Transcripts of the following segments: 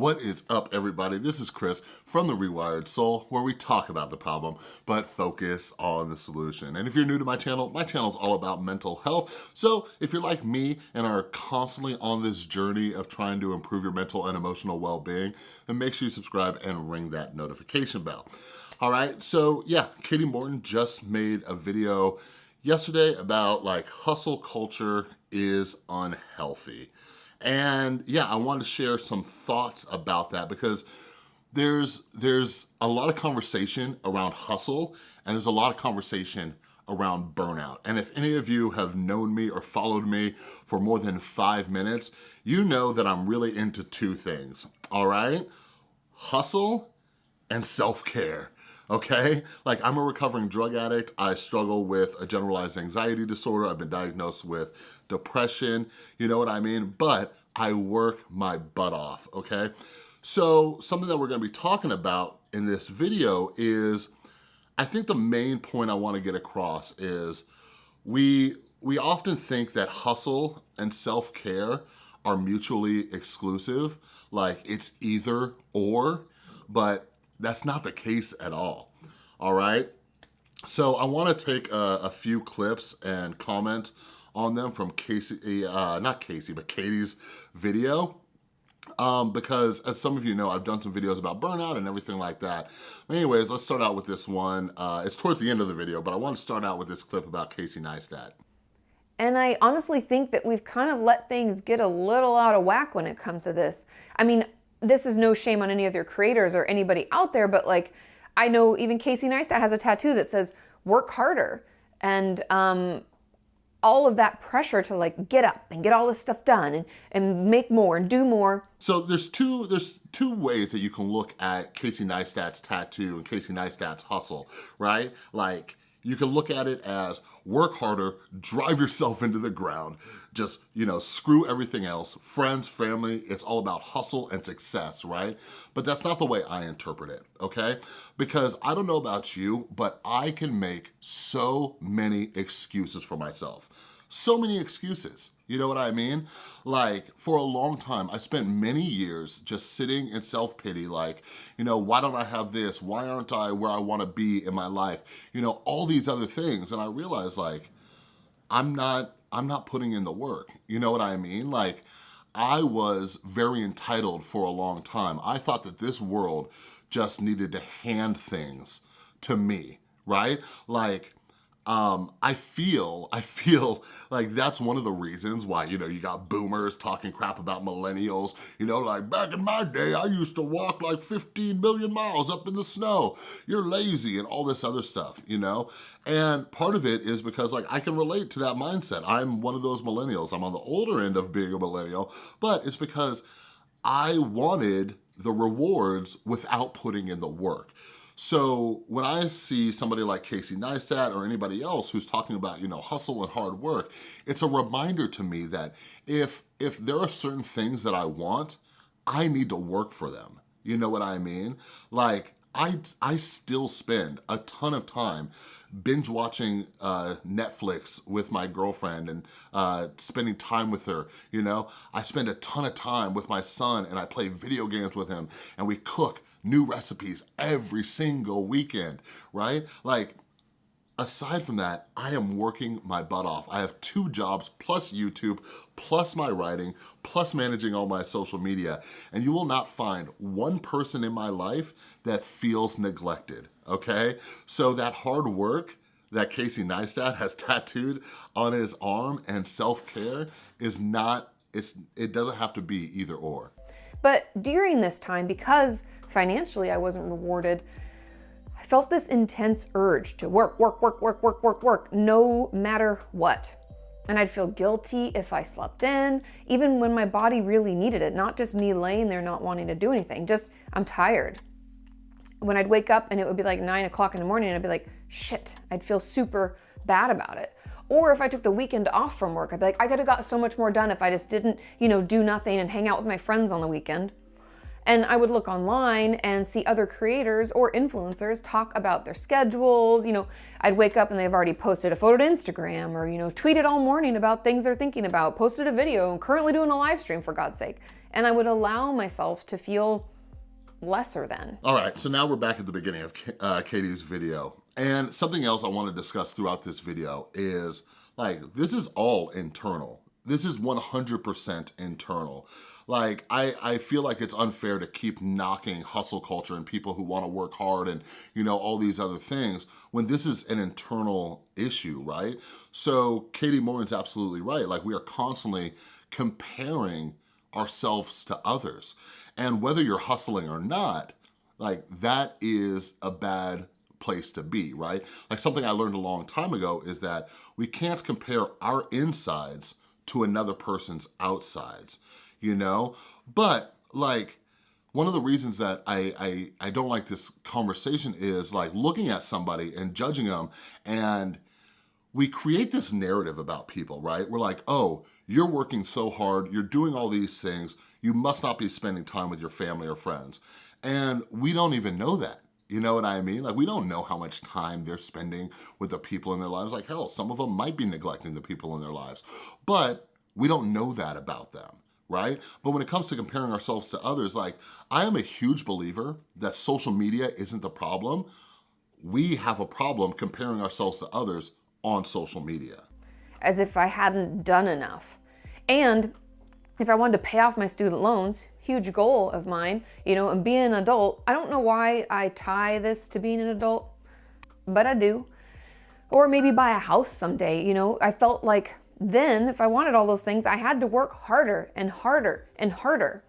What is up, everybody? This is Chris from The Rewired Soul, where we talk about the problem, but focus on the solution. And if you're new to my channel, my channel is all about mental health. So if you're like me and are constantly on this journey of trying to improve your mental and emotional well-being, then make sure you subscribe and ring that notification bell. All right, so yeah, Katie Morton just made a video yesterday about like hustle culture is unhealthy. And yeah, I wanted to share some thoughts about that because there's, there's a lot of conversation around hustle and there's a lot of conversation around burnout. And if any of you have known me or followed me for more than five minutes, you know that I'm really into two things, all right? Hustle and self-care okay? Like I'm a recovering drug addict. I struggle with a generalized anxiety disorder. I've been diagnosed with depression, you know what I mean? But I work my butt off, okay? So something that we're gonna be talking about in this video is, I think the main point I wanna get across is we, we often think that hustle and self-care are mutually exclusive, like it's either or, but that's not the case at all, all right? So I wanna take a, a few clips and comment on them from Casey, uh, not Casey, but Katie's video. Um, because as some of you know, I've done some videos about burnout and everything like that. anyways, let's start out with this one. Uh, it's towards the end of the video, but I want to start out with this clip about Casey Neistat. And I honestly think that we've kind of let things get a little out of whack when it comes to this. I mean, this is no shame on any of your creators or anybody out there, but like, I know even Casey Neistat has a tattoo that says, work harder. And um, all of that pressure to like get up and get all this stuff done and, and make more and do more. So there's two there's two ways that you can look at Casey Neistat's tattoo and Casey Neistat's hustle, right? Like you can look at it as work harder, drive yourself into the ground, just, you know, screw everything else, friends, family, it's all about hustle and success, right? But that's not the way I interpret it, okay? Because I don't know about you, but I can make so many excuses for myself so many excuses. You know what I mean? Like, for a long time, I spent many years just sitting in self-pity, like, you know, why don't I have this? Why aren't I where I wanna be in my life? You know, all these other things. And I realized, like, I'm not, I'm not putting in the work. You know what I mean? Like, I was very entitled for a long time. I thought that this world just needed to hand things to me, right? Like, um, I feel, I feel like that's one of the reasons why, you know, you got boomers talking crap about millennials, you know, like back in my day, I used to walk like 15 million miles up in the snow. You're lazy and all this other stuff, you know? And part of it is because like I can relate to that mindset. I'm one of those millennials. I'm on the older end of being a millennial, but it's because I wanted the rewards without putting in the work. So when I see somebody like Casey Neistat or anybody else who's talking about, you know, hustle and hard work, it's a reminder to me that if, if there are certain things that I want, I need to work for them. You know what I mean? Like, I, I still spend a ton of time binge watching uh, Netflix with my girlfriend and uh, spending time with her, you know? I spend a ton of time with my son and I play video games with him and we cook new recipes every single weekend, right? Like, aside from that, I am working my butt off. I have two jobs plus YouTube, plus my writing, plus managing all my social media. And you will not find one person in my life that feels neglected, okay? So that hard work that Casey Neistat has tattooed on his arm and self-care is not, it's, it doesn't have to be either or. But during this time, because financially I wasn't rewarded, felt this intense urge to work, work, work, work, work, work, work, no matter what. And I'd feel guilty if I slept in, even when my body really needed it, not just me laying there not wanting to do anything, just I'm tired. When I'd wake up and it would be like nine o'clock in the morning and I'd be like, shit, I'd feel super bad about it. Or if I took the weekend off from work, I'd be like, I could have got so much more done if I just didn't, you know, do nothing and hang out with my friends on the weekend. And I would look online and see other creators or influencers talk about their schedules. You know, I'd wake up and they've already posted a photo to Instagram or, you know, tweeted all morning about things they're thinking about, posted a video, and currently doing a live stream for God's sake. And I would allow myself to feel lesser than. All right, so now we're back at the beginning of uh, Katie's video. And something else I want to discuss throughout this video is like, this is all internal. This is 100% internal. Like, I, I feel like it's unfair to keep knocking hustle culture and people who wanna work hard and, you know, all these other things when this is an internal issue, right? So Katie Morton's absolutely right. Like, we are constantly comparing ourselves to others. And whether you're hustling or not, like that is a bad place to be, right? Like something I learned a long time ago is that we can't compare our insides to another person's outsides, you know? But like, one of the reasons that I, I, I don't like this conversation is like looking at somebody and judging them and we create this narrative about people, right? We're like, oh, you're working so hard, you're doing all these things, you must not be spending time with your family or friends. And we don't even know that. You know what I mean? Like we don't know how much time they're spending with the people in their lives. Like hell, some of them might be neglecting the people in their lives, but we don't know that about them right? But when it comes to comparing ourselves to others, like I am a huge believer that social media isn't the problem. We have a problem comparing ourselves to others on social media. As if I hadn't done enough. And if I wanted to pay off my student loans, huge goal of mine, you know, and being an adult, I don't know why I tie this to being an adult, but I do. Or maybe buy a house someday, you know, I felt like then if I wanted all those things, I had to work harder and harder and harder.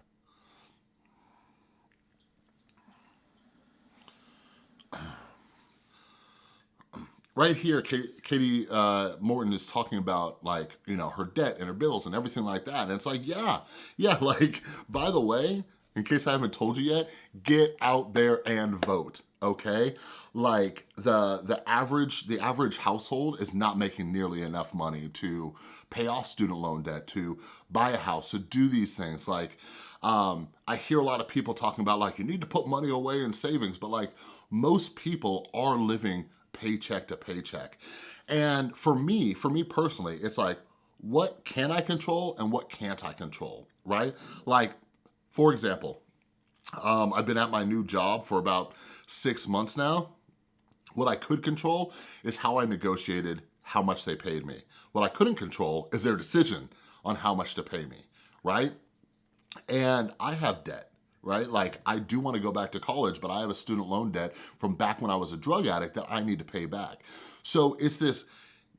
right here, Katie uh, Morton is talking about like, you know, her debt and her bills and everything like that. And it's like, yeah, yeah, like, by the way, in case I haven't told you yet, get out there and vote, okay? Like the the average the average household is not making nearly enough money to pay off student loan debt, to buy a house, to do these things. Like, um, I hear a lot of people talking about like, you need to put money away in savings, but like most people are living paycheck to paycheck. And for me, for me personally, it's like, what can I control and what can't I control, right? Like, for example, um, I've been at my new job for about six months now. What I could control is how I negotiated how much they paid me. What I couldn't control is their decision on how much to pay me, right? And I have debt right? Like I do wanna go back to college, but I have a student loan debt from back when I was a drug addict that I need to pay back. So it's this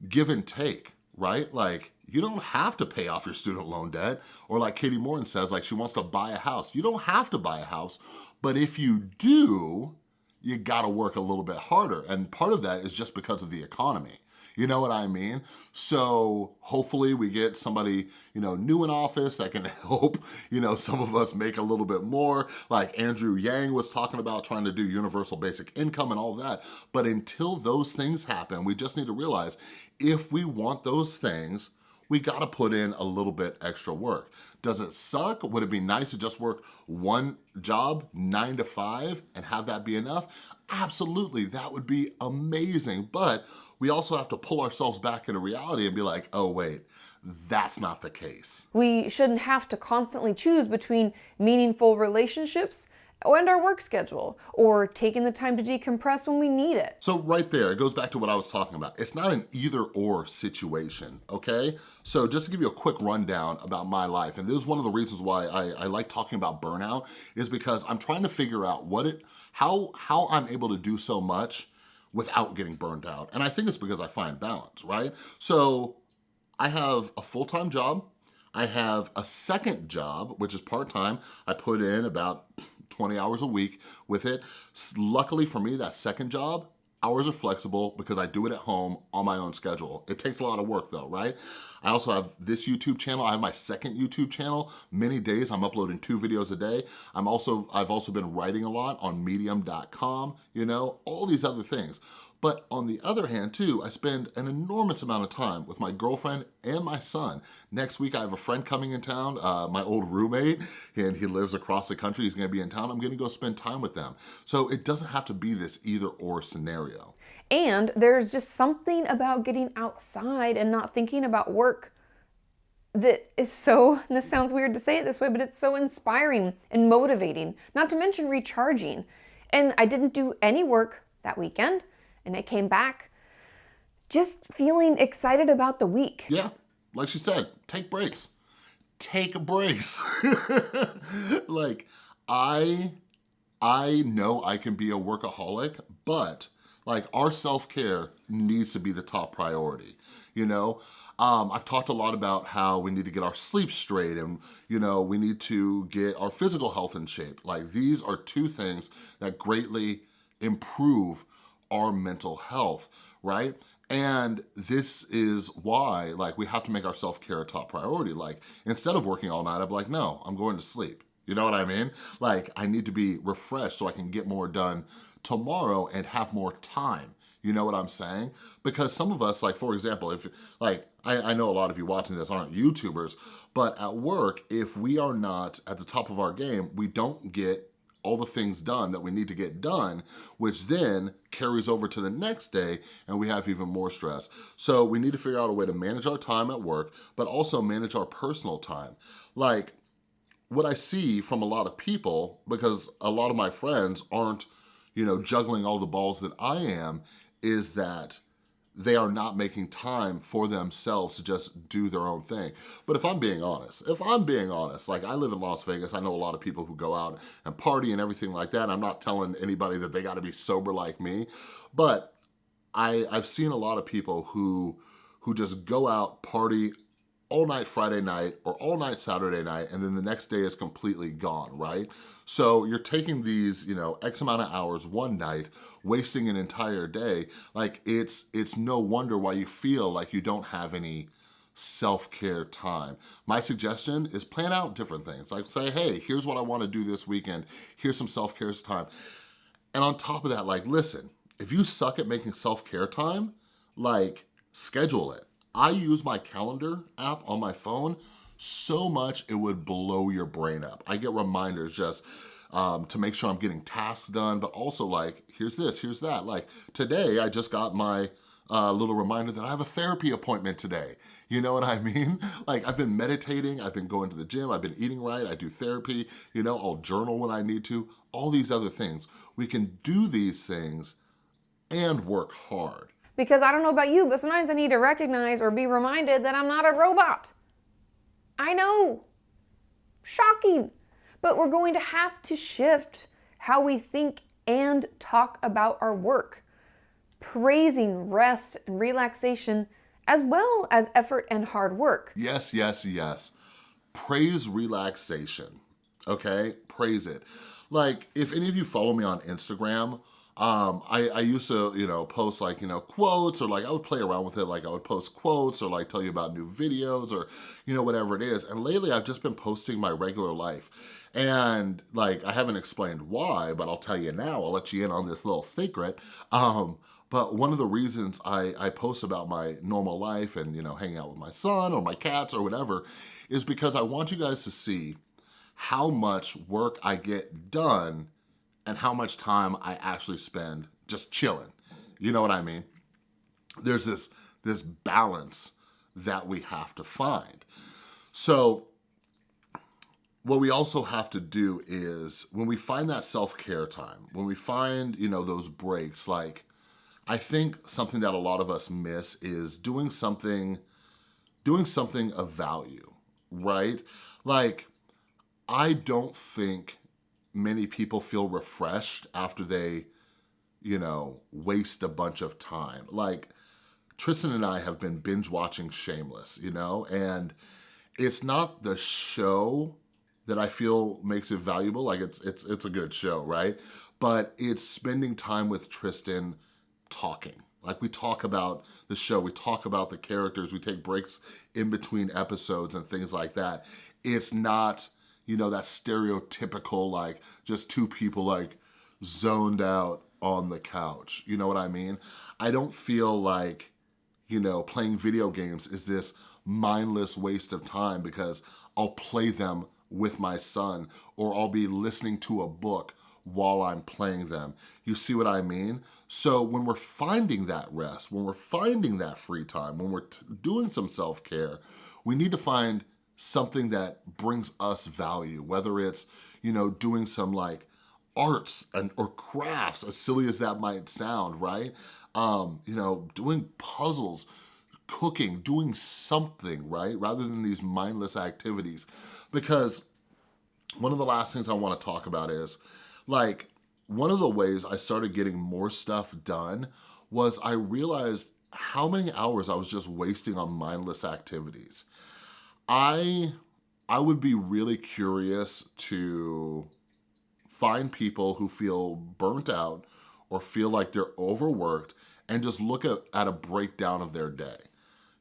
give and take, right? Like you don't have to pay off your student loan debt or like Katie Morton says, like she wants to buy a house. You don't have to buy a house, but if you do, you gotta work a little bit harder. And part of that is just because of the economy. You know what I mean? So hopefully we get somebody, you know, new in office that can help, you know, some of us make a little bit more, like Andrew Yang was talking about trying to do universal basic income and all that. But until those things happen, we just need to realize if we want those things, we gotta put in a little bit extra work. Does it suck? Would it be nice to just work one job, nine to five, and have that be enough? Absolutely, that would be amazing. But we also have to pull ourselves back into reality and be like, oh wait, that's not the case. We shouldn't have to constantly choose between meaningful relationships and our work schedule, or taking the time to decompress when we need it. So right there, it goes back to what I was talking about. It's not an either or situation, okay? So just to give you a quick rundown about my life, and this is one of the reasons why I, I like talking about burnout, is because I'm trying to figure out what it, how, how I'm able to do so much without getting burned out. And I think it's because I find balance, right? So I have a full-time job. I have a second job, which is part-time. I put in about 20 hours a week with it. Luckily for me, that second job, hours are flexible because I do it at home on my own schedule. It takes a lot of work though, right? I also have this YouTube channel. I have my second YouTube channel. Many days I'm uploading two videos a day. I'm also, I've also been writing a lot on medium.com, you know, all these other things. But on the other hand too, I spend an enormous amount of time with my girlfriend and my son. Next week I have a friend coming in town, uh, my old roommate, and he lives across the country, he's gonna be in town, I'm gonna go spend time with them. So it doesn't have to be this either or scenario. And there's just something about getting outside and not thinking about work that is so, this sounds weird to say it this way, but it's so inspiring and motivating, not to mention recharging. And I didn't do any work that weekend and I came back just feeling excited about the week. Yeah, like she said, take breaks. Take breaks. like I, I know I can be a workaholic, but like our self-care needs to be the top priority, you know? Um, I've talked a lot about how we need to get our sleep straight and, you know, we need to get our physical health in shape. Like these are two things that greatly improve our mental health, right? And this is why, like, we have to make our self-care a top priority. Like, instead of working all night, I'm like, no, I'm going to sleep. You know what I mean? Like, I need to be refreshed so I can get more done tomorrow and have more time. You know what I'm saying? Because some of us, like for example, if like, I, I, know a lot of you watching this aren't YouTubers, but at work, if we are not at the top of our game, we don't get all the things done that we need to get done, which then carries over to the next day and we have even more stress. So we need to figure out a way to manage our time at work, but also manage our personal time. Like what I see from a lot of people, because a lot of my friends aren't, you know, juggling all the balls that I am, is that they are not making time for themselves to just do their own thing. But if I'm being honest, if I'm being honest, like I live in Las Vegas, I know a lot of people who go out and party and everything like that. I'm not telling anybody that they gotta be sober like me, but I, I've seen a lot of people who who just go out, party all night Friday night or all night Saturday night and then the next day is completely gone, right? So you're taking these, you know, X amount of hours one night, wasting an entire day. Like it's, it's no wonder why you feel like you don't have any self-care time. My suggestion is plan out different things. Like say, hey, here's what I wanna do this weekend. Here's some self-care time. And on top of that, like, listen, if you suck at making self-care time, like, schedule it I use my calendar app on my phone so much it would blow your brain up. I get reminders just um, to make sure I'm getting tasks done, but also like, here's this, here's that. Like today, I just got my uh, little reminder that I have a therapy appointment today. You know what I mean? Like I've been meditating, I've been going to the gym, I've been eating right, I do therapy, you know, I'll journal when I need to, all these other things. We can do these things and work hard. Because I don't know about you, but sometimes I need to recognize or be reminded that I'm not a robot. I know. Shocking. But we're going to have to shift how we think and talk about our work, praising rest and relaxation as well as effort and hard work. Yes, yes, yes. Praise relaxation, okay? Praise it. Like, if any of you follow me on Instagram, um, I, I used to, you know, post like, you know, quotes or like I would play around with it. Like I would post quotes or like tell you about new videos or, you know, whatever it is. And lately I've just been posting my regular life. And like, I haven't explained why, but I'll tell you now, I'll let you in on this little secret. Um, but one of the reasons I, I post about my normal life and, you know, hanging out with my son or my cats or whatever is because I want you guys to see how much work I get done and how much time I actually spend just chilling. You know what I mean? There's this, this balance that we have to find. So what we also have to do is when we find that self-care time, when we find, you know, those breaks, like I think something that a lot of us miss is doing something, doing something of value, right? Like, I don't think many people feel refreshed after they, you know, waste a bunch of time. Like, Tristan and I have been binge watching Shameless, you know, and it's not the show that I feel makes it valuable. Like it's it's it's a good show, right? But it's spending time with Tristan talking. Like we talk about the show, we talk about the characters, we take breaks in between episodes and things like that. It's not you know, that stereotypical, like, just two people, like, zoned out on the couch. You know what I mean? I don't feel like, you know, playing video games is this mindless waste of time because I'll play them with my son or I'll be listening to a book while I'm playing them. You see what I mean? So when we're finding that rest, when we're finding that free time, when we're doing some self-care, we need to find something that brings us value, whether it's, you know, doing some like arts and or crafts, as silly as that might sound, right? Um, you know, doing puzzles, cooking, doing something, right? Rather than these mindless activities. Because one of the last things I wanna talk about is, like, one of the ways I started getting more stuff done was I realized how many hours I was just wasting on mindless activities. I, I would be really curious to find people who feel burnt out or feel like they're overworked and just look at, at a breakdown of their day.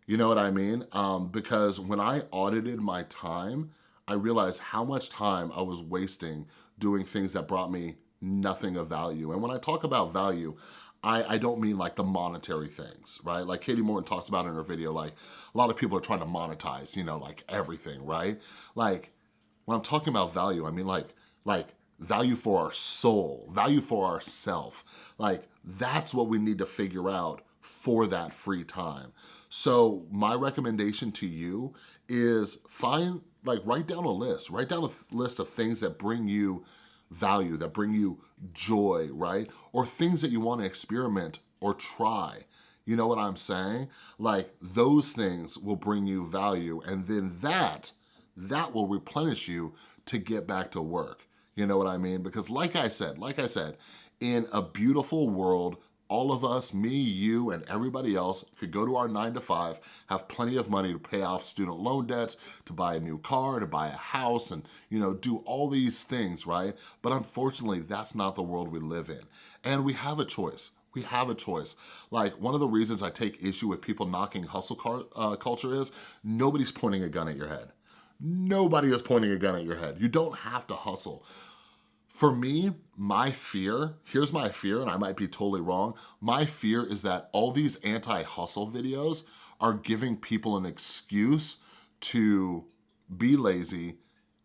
You know what I mean? Um, because when I audited my time, I realized how much time I was wasting doing things that brought me nothing of value. And when I talk about value, I, I don't mean like the monetary things, right? Like Katie Morton talks about in her video, like a lot of people are trying to monetize, you know, like everything, right? Like when I'm talking about value, I mean like, like value for our soul, value for ourself. Like that's what we need to figure out for that free time. So my recommendation to you is find, like write down a list, write down a list of things that bring you value, that bring you joy, right? Or things that you wanna experiment or try. You know what I'm saying? Like those things will bring you value and then that, that will replenish you to get back to work. You know what I mean? Because like I said, like I said, in a beautiful world, all of us, me, you, and everybody else could go to our nine to five, have plenty of money to pay off student loan debts, to buy a new car, to buy a house, and you know, do all these things, right? But unfortunately, that's not the world we live in. And we have a choice. We have a choice. Like one of the reasons I take issue with people knocking hustle car, uh, culture is nobody's pointing a gun at your head. Nobody is pointing a gun at your head. You don't have to hustle. For me, my fear, here's my fear, and I might be totally wrong, my fear is that all these anti-hustle videos are giving people an excuse to be lazy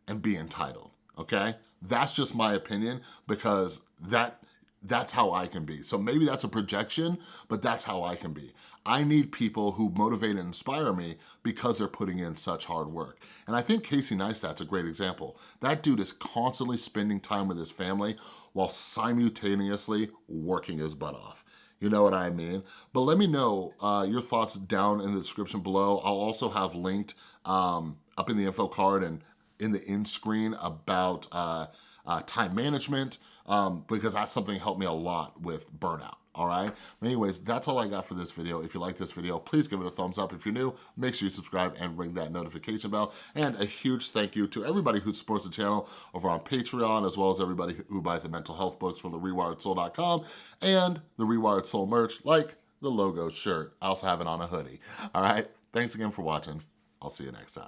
and be entitled, okay? That's just my opinion because that that's how I can be. So maybe that's a projection, but that's how I can be. I need people who motivate and inspire me because they're putting in such hard work. And I think Casey Neistat's a great example. That dude is constantly spending time with his family while simultaneously working his butt off. You know what I mean? But let me know uh, your thoughts down in the description below. I'll also have linked um, up in the info card and in the end screen about uh, uh, time management, um, because that's something that helped me a lot with burnout all right? anyways, that's all I got for this video. If you like this video, please give it a thumbs up. If you're new, make sure you subscribe and ring that notification bell. And a huge thank you to everybody who supports the channel over on Patreon, as well as everybody who buys the mental health books from the rewiredsoul.com and the Rewired Soul merch, like the logo shirt. I also have it on a hoodie, all right? Thanks again for watching. I'll see you next time.